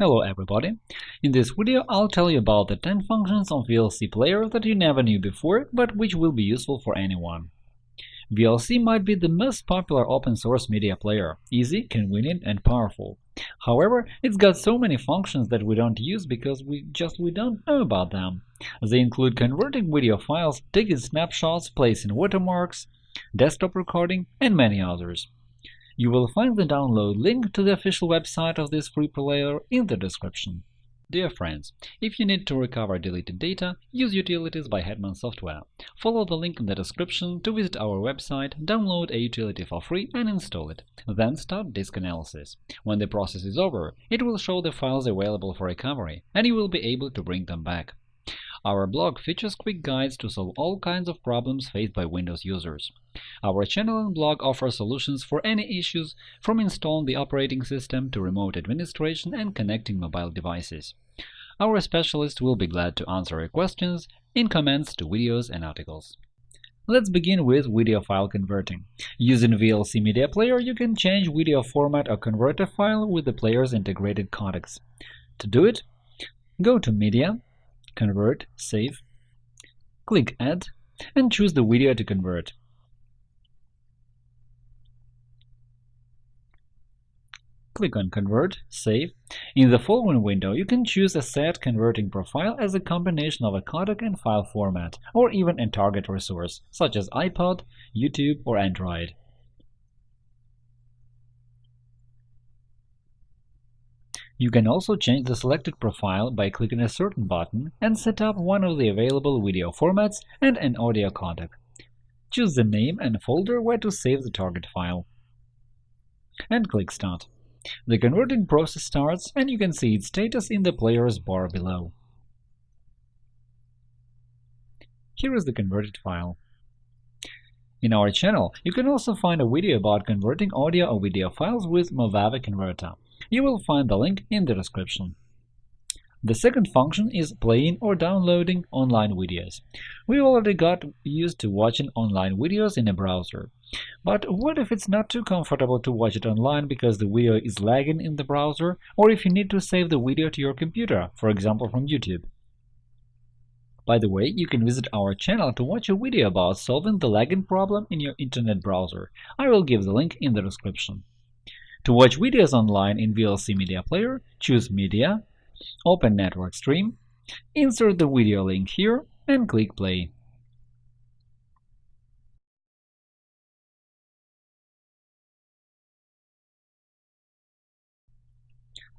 Hello everybody! In this video I'll tell you about the 10 functions of VLC Player that you never knew before, but which will be useful for anyone. VLC might be the most popular open-source media player, easy, convenient, and powerful. However, it's got so many functions that we don't use because we just we don't know about them. They include converting video files, taking snapshots, placing watermarks, desktop recording, and many others. You will find the download link to the official website of this free player in the description. Dear friends, if you need to recover deleted data, use utilities by Hetman Software. Follow the link in the description to visit our website, download a utility for free and install it. Then start disk analysis. When the process is over, it will show the files available for recovery, and you will be able to bring them back. Our blog features quick guides to solve all kinds of problems faced by Windows users. Our channel and blog offer solutions for any issues, from installing the operating system to remote administration and connecting mobile devices. Our specialists will be glad to answer your questions in comments to videos and articles. Let's begin with video file converting. Using VLC Media Player, you can change video format or convert a file with the player's integrated codecs. To do it, go to Media, Convert, Save. Click Add and choose the video to convert. Click on Convert, Save. In the following window, you can choose a set converting profile as a combination of a codec and file format, or even a target resource, such as iPod, YouTube, or Android. You can also change the selected profile by clicking a certain button and set up one of the available video formats and an audio codec. Choose the name and folder where to save the target file. And click Start. The converting process starts, and you can see its status in the player's bar below. Here is the converted file. In our channel, you can also find a video about converting audio or video files with Movavi Converter. You will find the link in the description. The second function is playing or downloading online videos. We already got used to watching online videos in a browser. But what if it's not too comfortable to watch it online because the video is lagging in the browser, or if you need to save the video to your computer, for example from YouTube? By the way, you can visit our channel to watch a video about solving the lagging problem in your Internet browser. I will give the link in the description. To watch videos online in VLC Media Player, choose Media, open Network Stream, insert the video link here, and click Play.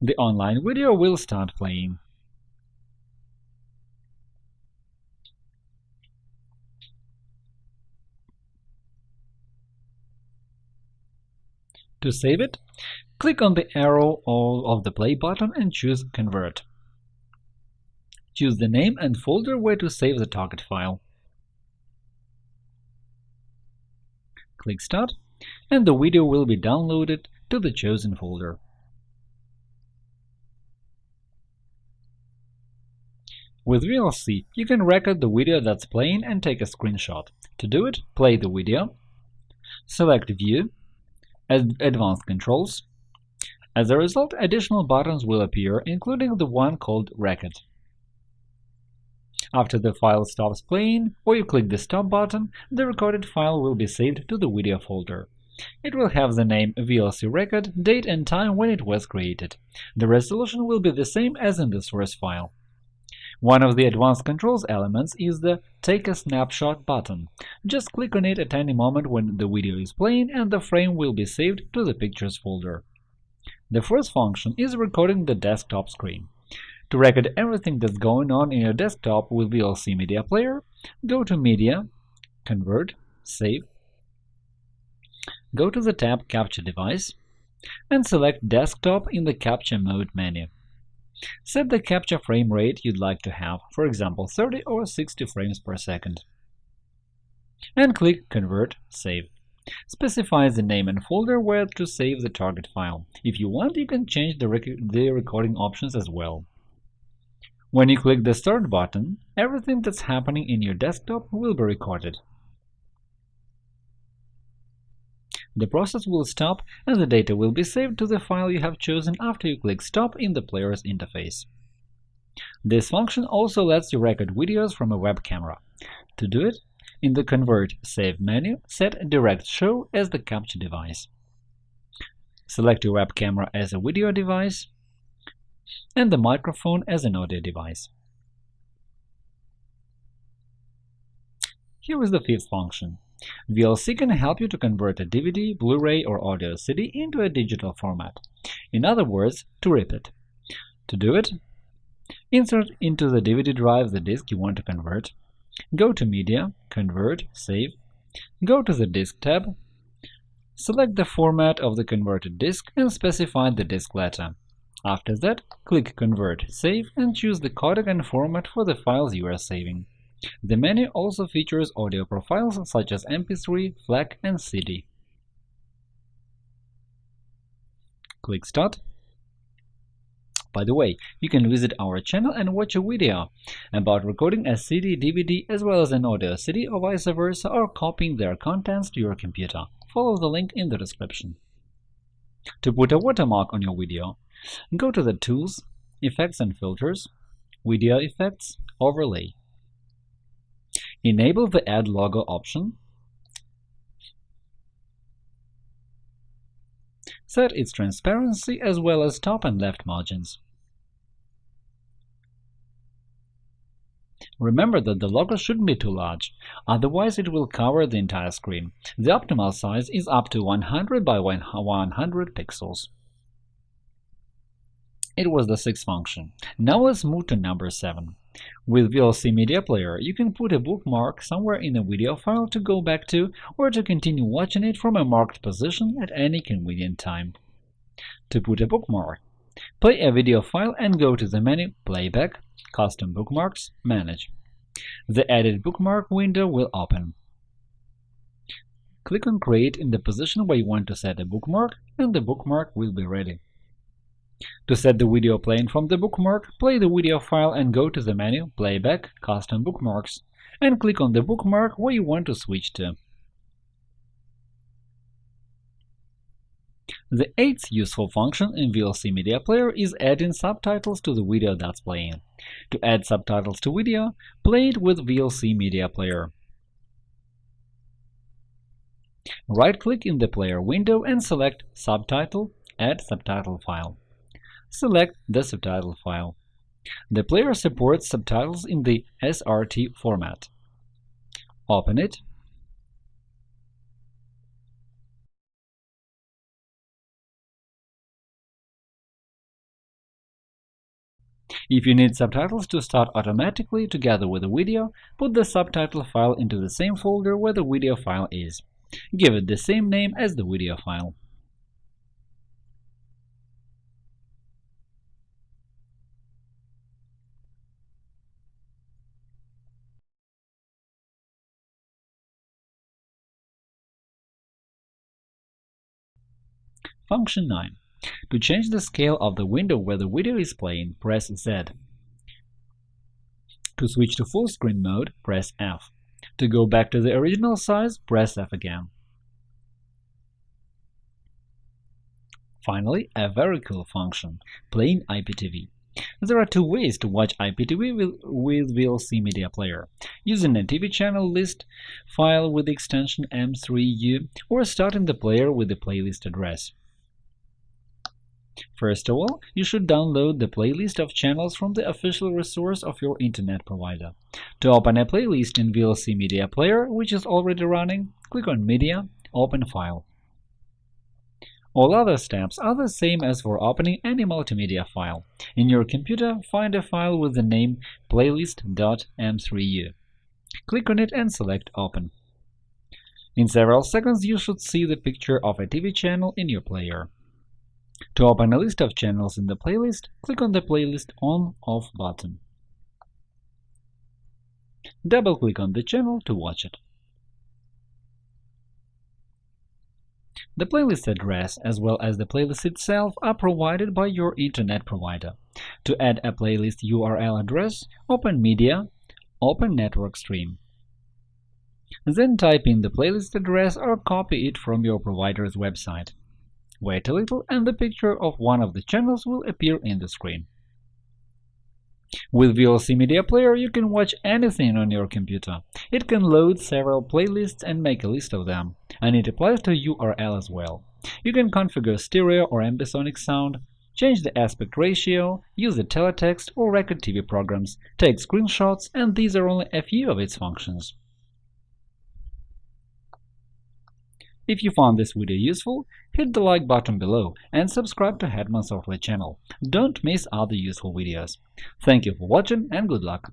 The online video will start playing. To save it, click on the arrow of the play button and choose Convert. Choose the name and folder where to save the target file. Click Start, and the video will be downloaded to the chosen folder. With VLC, you can record the video that's playing and take a screenshot. To do it, play the video, select View, Advanced Controls. As a result, additional buttons will appear, including the one called Record. After the file stops playing, or you click the Stop button, the recorded file will be saved to the video folder. It will have the name VLC record, date and time when it was created. The resolution will be the same as in the source file. One of the advanced controls elements is the Take a Snapshot button. Just click on it at any moment when the video is playing and the frame will be saved to the Pictures folder. The first function is recording the desktop screen. To record everything that's going on in your desktop with VLC Media Player, go to Media, Convert, Save, go to the tab Capture Device, and select Desktop in the Capture Mode menu. Set the capture frame rate you'd like to have, for example 30 or 60 frames per second. And click Convert Save. Specify the name and folder where to save the target file. If you want, you can change the, rec the recording options as well. When you click the Start button, everything that's happening in your desktop will be recorded. The process will stop and the data will be saved to the file you have chosen after you click Stop in the player's interface. This function also lets you record videos from a web camera. To do it, in the Convert Save menu, set Direct Show as the capture device. Select your web camera as a video device and the microphone as an audio device. Here is the fifth function. VLC can help you to convert a DVD, Blu-ray, or audio CD into a digital format. In other words, to rip it. To do it, insert into the DVD drive the disk you want to convert, go to Media, Convert, Save, go to the Disk tab, select the format of the converted disk and specify the disk letter. After that, click Convert, Save and choose the codec and format for the files you are saving. The menu also features audio profiles such as MP3, FLAC, and CD. Click Start. By the way, you can visit our channel and watch a video about recording a CD, DVD, as well as an audio CD or vice versa, or copying their contents to your computer. Follow the link in the description. To put a watermark on your video, go to the Tools, Effects and Filters, Video Effects, Overlay. Enable the Add Logo option. Set its transparency as well as top and left margins. Remember that the logo shouldn't be too large, otherwise it will cover the entire screen. The optimal size is up to 100 by 100 pixels. It was the sixth function. Now let's move to number 7. With VLC Media Player, you can put a bookmark somewhere in a video file to go back to or to continue watching it from a marked position at any convenient time. To put a bookmark, play a video file and go to the menu Playback, Custom Bookmarks, Manage. The Edit Bookmark window will open. Click on Create in the position where you want to set a bookmark, and the bookmark will be ready. To set the video playing from the bookmark, play the video file and go to the menu Playback Custom Bookmarks and click on the bookmark where you want to switch to. The eighth useful function in VLC Media Player is adding subtitles to the video that's playing. To add subtitles to video, play it with VLC Media Player. Right-click in the player window and select Subtitle – Add subtitle file select the subtitle file. The player supports subtitles in the SRT format. Open it. If you need subtitles to start automatically together with the video, put the subtitle file into the same folder where the video file is. Give it the same name as the video file. Function 9. To change the scale of the window where the video is playing, press Z. To switch to full screen mode, press F. To go back to the original size, press F again. Finally, a very cool function – playing IPTV. There are two ways to watch IPTV with VLC Media Player – using a TV channel list file with the extension M3U or starting the player with the playlist address. First of all, you should download the playlist of channels from the official resource of your Internet provider. To open a playlist in VLC Media Player, which is already running, click on Media, Open File. All other steps are the same as for opening any multimedia file. In your computer, find a file with the name playlist.m3u. Click on it and select Open. In several seconds, you should see the picture of a TV channel in your player. To open a list of channels in the playlist, click on the playlist On-Off button. Double-click on the channel to watch it. The playlist address as well as the playlist itself are provided by your Internet provider. To add a playlist URL address, open Media, open Network Stream. Then type in the playlist address or copy it from your provider's website. Wait a little and the picture of one of the channels will appear in the screen. With VLC Media Player, you can watch anything on your computer. It can load several playlists and make a list of them, and it applies to URL as well. You can configure stereo or ambisonic sound, change the aspect ratio, use the teletext or record TV programs, take screenshots, and these are only a few of its functions. If you found this video useful, hit the like button below and subscribe to Hetman Software channel. Don't miss other useful videos. Thank you for watching and good luck!